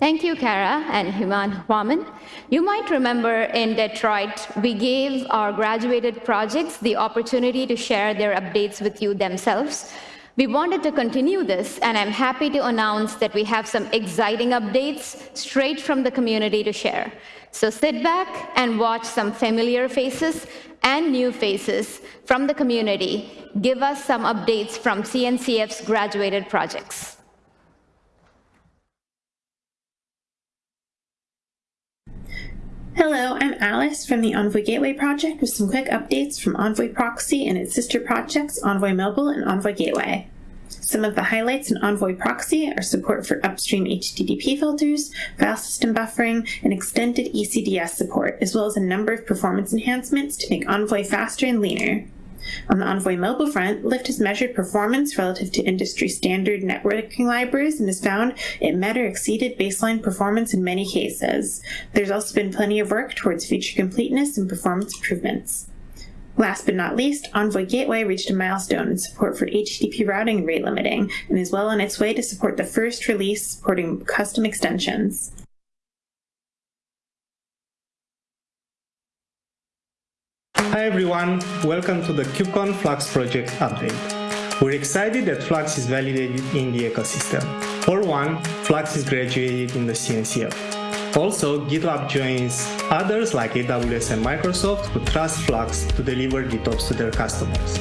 Thank you, Kara and Human Huaman. You might remember in Detroit, we gave our graduated projects the opportunity to share their updates with you themselves. We wanted to continue this, and I'm happy to announce that we have some exciting updates straight from the community to share. So sit back and watch some familiar faces and new faces from the community give us some updates from CNCF's graduated projects. Hello, I'm Alice from the Envoy Gateway project with some quick updates from Envoy Proxy and its sister projects Envoy Mobile and Envoy Gateway. Some of the highlights in Envoy Proxy are support for upstream HTTP filters, file system buffering, and extended ECDS support, as well as a number of performance enhancements to make Envoy faster and leaner. On the Envoy mobile front, Lyft has measured performance relative to industry standard networking libraries and has found it met or exceeded baseline performance in many cases. There's also been plenty of work towards feature completeness and performance improvements. Last but not least, Envoy Gateway reached a milestone in support for HTTP routing and rate limiting, and is well on its way to support the first release supporting custom extensions. Hi everyone, welcome to the KubeCon Flux project update. We're excited that Flux is validated in the ecosystem. For one, Flux is graduated in the CNCF. Also, GitLab joins others like AWS and Microsoft who trust Flux to deliver GitOps to their customers.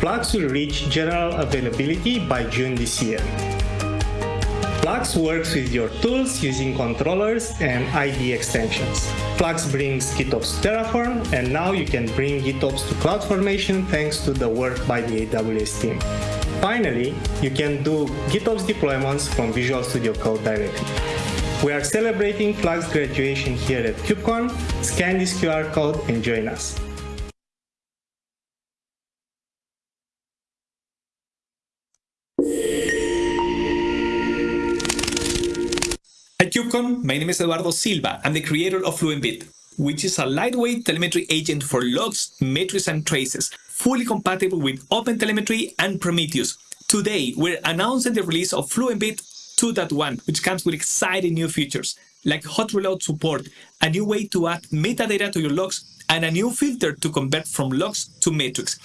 Flux will reach general availability by June this year. Flux works with your tools using controllers and IDE extensions. Flux brings GitOps to Terraform, and now you can bring GitOps to CloudFormation thanks to the work by the AWS team. Finally, you can do GitOps deployments from Visual Studio Code directly. We are celebrating Flux graduation here at KubeCon. Scan this QR code and join us. KubeCon, my name is Eduardo Silva. I'm the creator of FluentBit, which is a lightweight telemetry agent for logs, metrics, and traces, fully compatible with OpenTelemetry and Prometheus. Today, we're announcing the release of FluentBit 2.1, which comes with exciting new features, like hot reload support, a new way to add metadata to your logs, and a new filter to convert from logs to metrics.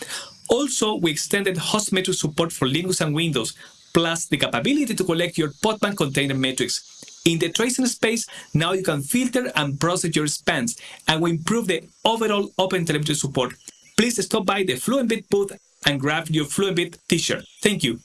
Also, we extended host metric support for Linux and Windows, plus the capability to collect your Podman container metrics. In the tracing space, now you can filter and process your spans, and we improve the overall OpenTelemetry support. Please stop by the FluentBit booth and grab your FluentBit t-shirt. Thank you.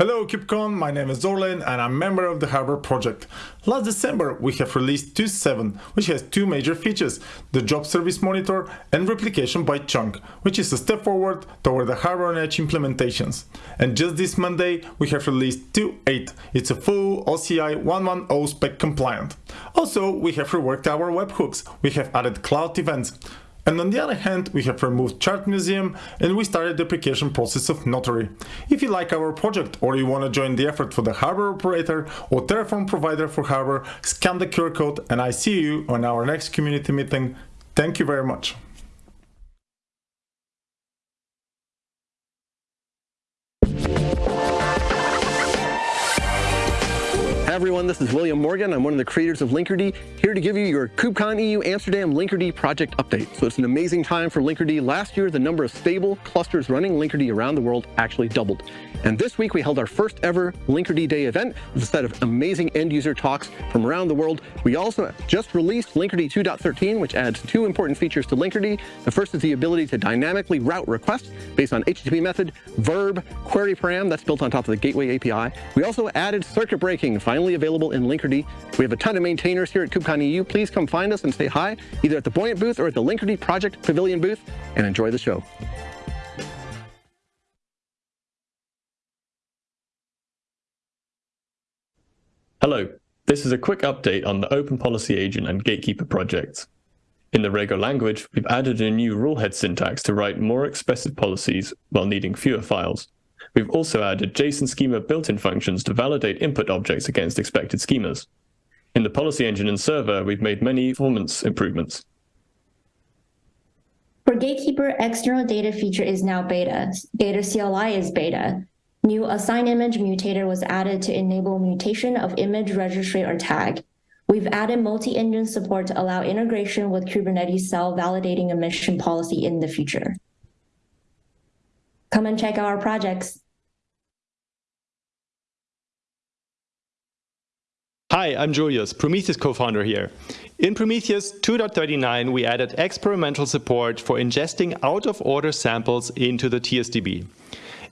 Hello KubeCon, my name is Orlin and I'm a member of the Harbor project. Last December we have released 2.7, which has two major features, the job service monitor and replication by chunk, which is a step forward toward the Harbor on Edge implementations. And just this Monday we have released 2.8, it's a full OCI 110 spec compliant. Also we have reworked our webhooks, we have added cloud events. And on the other hand, we have removed Chart Museum and we started the application process of Notary. If you like our project or you want to join the effort for the Harbor operator or Terraform provider for Harbor, scan the QR code and I see you on our next community meeting. Thank you very much. Hi everyone, this is William Morgan. I'm one of the creators of Linkerd, here to give you your KubeCon EU Amsterdam Linkerd project update. So it's an amazing time for Linkerd. Last year, the number of stable clusters running Linkerd around the world actually doubled. And this week we held our first ever Linkerd Day event with a set of amazing end user talks from around the world. We also just released Linkerd 2.13, which adds two important features to Linkerd. The first is the ability to dynamically route requests based on HTTP method, verb, query param, that's built on top of the Gateway API. We also added circuit breaking, finally available in Linkerd. We have a ton of maintainers here at KubeCon EU. Please come find us and say hi, either at the Buoyant booth or at the Linkerd Project Pavilion booth, and enjoy the show. Hello, this is a quick update on the Open Policy Agent and Gatekeeper projects. In the Rego language, we've added a new rulehead syntax to write more expressive policies while needing fewer files. We've also added JSON schema built-in functions to validate input objects against expected schemas. In the policy engine and server, we've made many performance improvements. For Gatekeeper, external data feature is now beta. Gator CLI is beta. New assign image mutator was added to enable mutation of image registry or tag. We've added multi-engine support to allow integration with Kubernetes CEL validating admission policy in the future. Come and check out our projects. Hi, I'm Julius, Prometheus co-founder here. In Prometheus 2.39, we added experimental support for ingesting out-of-order samples into the TSDB.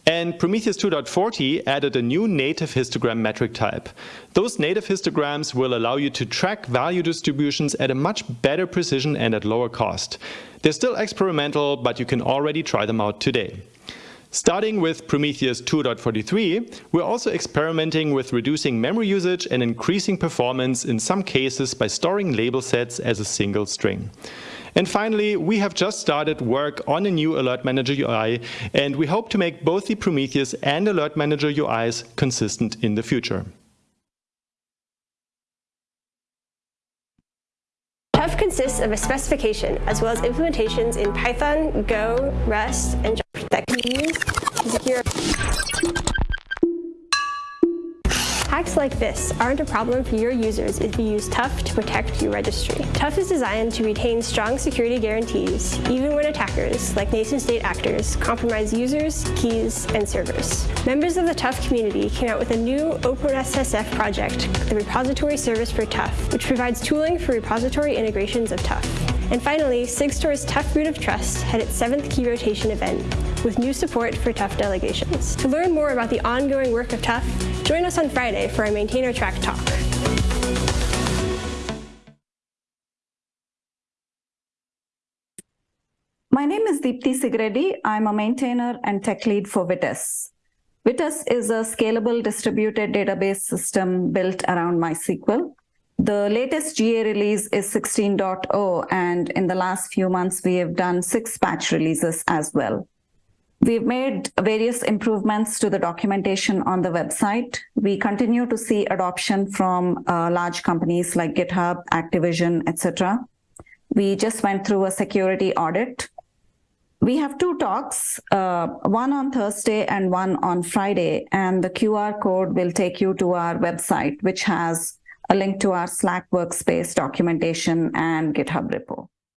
And Prometheus 2.40 added a new native histogram metric type. Those native histograms will allow you to track value distributions at a much better precision and at lower cost. They're still experimental, but you can already try them out today. Starting with Prometheus 2.43, we're also experimenting with reducing memory usage and increasing performance in some cases by storing label sets as a single string. And finally, we have just started work on a new Alert Manager UI, and we hope to make both the Prometheus and Alert Manager UIs consistent in the future. Tuf consists of a specification as well as implementations in Python, Go, Rust, and Java that can be used to secure like this aren't a problem for your users if you use Tuf to protect your registry. Tuf is designed to retain strong security guarantees, even when attackers, like nation-state actors, compromise users, keys, and servers. Members of the Tuf community came out with a new OpenSSF project, the Repository Service for Tuf, which provides tooling for repository integrations of Tuf. And finally, Sigstore's Tuf Root of Trust had its seventh key rotation event, with new support for Tuf delegations. To learn more about the ongoing work of Tuf, join us on Friday for our Maintainer Track talk. My name is Deepthi Sigireddi. I'm a maintainer and tech lead for Vitess. Vitess is a scalable distributed database system built around MySQL. The latest GA release is 16.0, and in the last few months, we have done six patch releases as well. We've made various improvements to the documentation on the website. We continue to see adoption from uh, large companies like GitHub, Activision, etc. We just went through a security audit. We have two talks, uh, one on Thursday and one on Friday, and the QR code will take you to our website, which has a link to our Slack workspace documentation and GitHub repo.